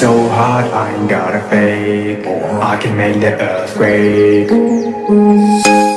so hard, I ain't got a fake. I can make the earthquake. masuk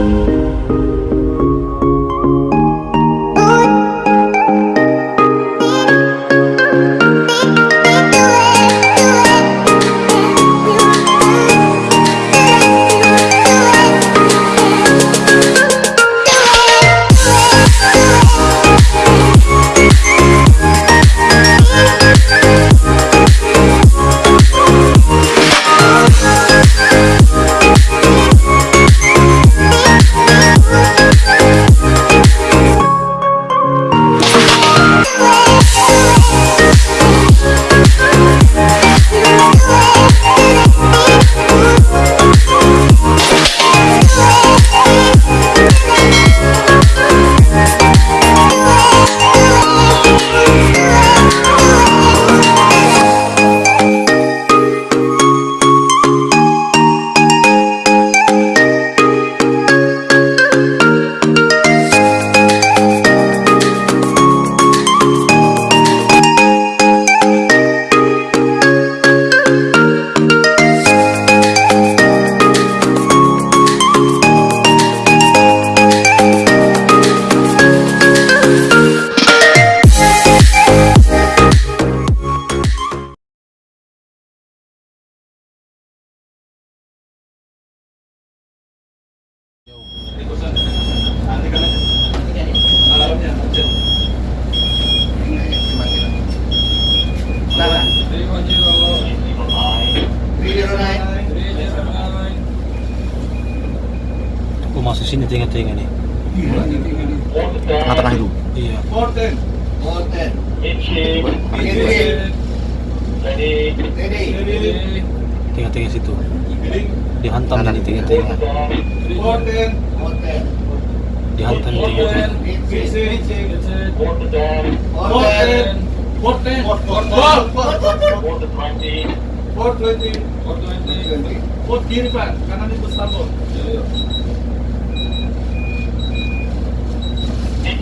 you tengah-tengah nih. Tengah-tengah itu. Iya. Situ. Dihantam ini. Dihantam di tengah-tengah. Inci. Inci. Forten. Forten. Forten. Forten. Forten.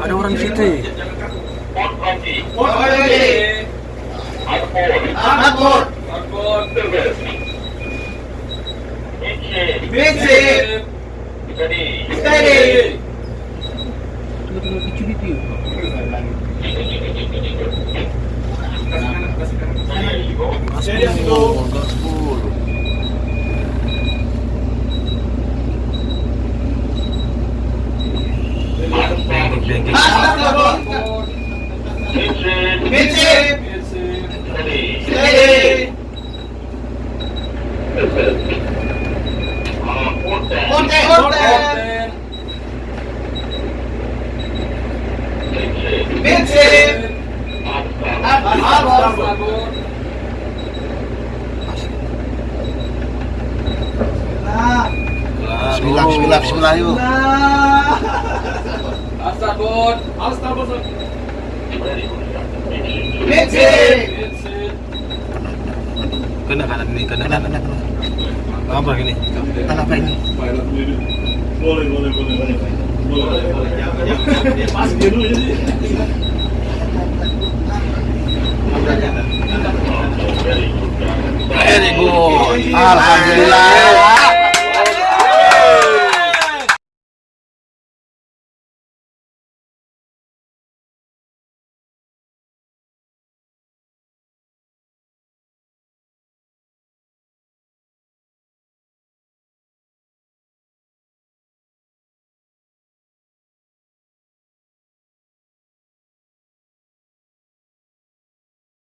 Ada orang di situ. Twenty. Ada Inci. Kena kanan ini, kena kanan. Apa ini? Kena apa ini? Boleh, boleh, boleh, boleh. Boleh, boleh. Jangan. Pas dia dulu jadi. Very good. Alhamdulillah.